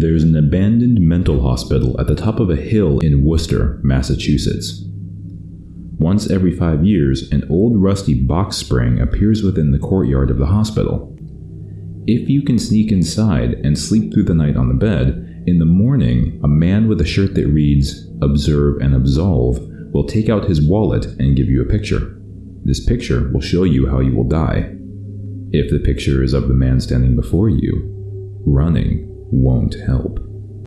There's an abandoned mental hospital at the top of a hill in Worcester, Massachusetts. Once every five years, an old rusty box spring appears within the courtyard of the hospital. If you can sneak inside and sleep through the night on the bed, in the morning, a man with a shirt that reads, Observe and Absolve, will take out his wallet and give you a picture. This picture will show you how you will die. If the picture is of the man standing before you, running won't help.